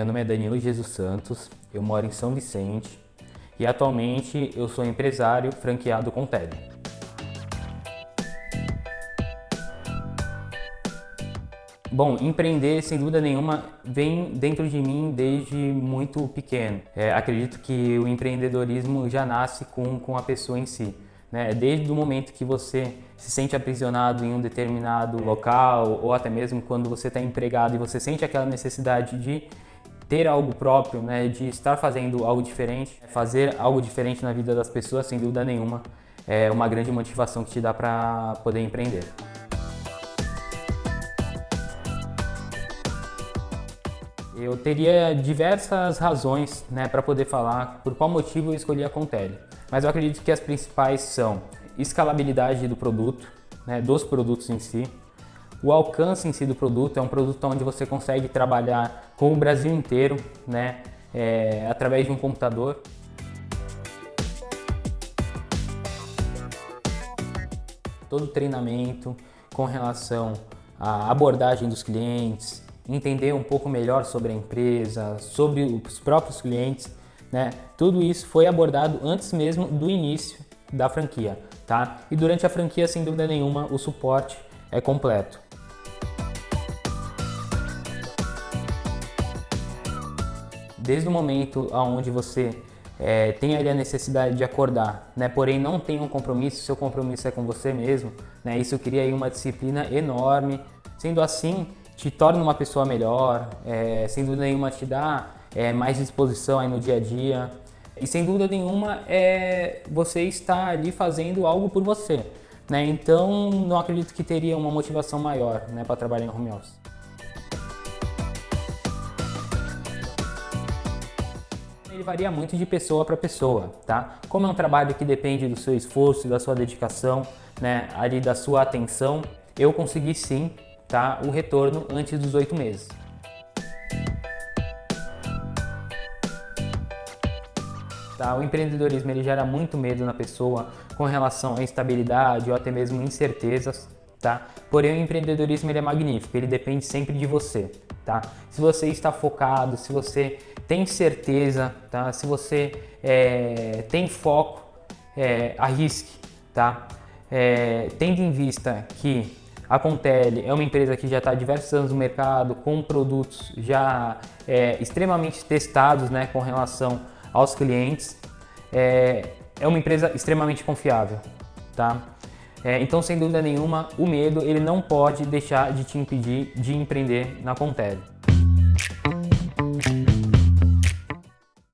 Meu nome é Danilo Jesus Santos, eu moro em São Vicente e atualmente eu sou empresário franqueado com Tele. Bom, empreender, sem dúvida nenhuma, vem dentro de mim desde muito pequeno. É, acredito que o empreendedorismo já nasce com, com a pessoa em si. Né? Desde o momento que você se sente aprisionado em um determinado local, ou até mesmo quando você está empregado e você sente aquela necessidade de ter algo próprio, né, de estar fazendo algo diferente, fazer algo diferente na vida das pessoas, sem dúvida nenhuma, é uma grande motivação que te dá para poder empreender. Eu teria diversas razões né, para poder falar por qual motivo eu escolhi a Contele, mas eu acredito que as principais são escalabilidade do produto, né, dos produtos em si, o alcance em si do produto é um produto onde você consegue trabalhar com o Brasil inteiro, né, é, através de um computador. Todo o treinamento com relação à abordagem dos clientes, entender um pouco melhor sobre a empresa, sobre os próprios clientes, né? Tudo isso foi abordado antes mesmo do início da franquia, tá? E durante a franquia, sem dúvida nenhuma, o suporte é completo. Desde o momento onde você é, tem ali a necessidade de acordar, né, porém não tem um compromisso, seu compromisso é com você mesmo, né, isso cria aí uma disciplina enorme, sendo assim, te torna uma pessoa melhor, é, sem dúvida nenhuma te dá é, mais disposição aí no dia a dia, e sem dúvida nenhuma é você está ali fazendo algo por você, né, então não acredito que teria uma motivação maior né, para trabalhar em home office. Ele varia muito de pessoa para pessoa, tá? Como é um trabalho que depende do seu esforço, da sua dedicação, né, ali da sua atenção, eu consegui sim, tá, o retorno antes dos oito meses. Tá? O empreendedorismo ele gera muito medo na pessoa com relação à instabilidade ou até mesmo incertezas, tá? Porém, o empreendedorismo ele é magnífico, ele depende sempre de você, tá? Se você está focado, se você tem certeza, tá? Se você é, tem foco, é, arrisque, tá? É, tendo em vista que a Contele é uma empresa que já está há diversos anos no mercado, com produtos já é, extremamente testados né, com relação aos clientes, é, é uma empresa extremamente confiável, tá? É, então, sem dúvida nenhuma, o medo ele não pode deixar de te impedir de empreender na Contele.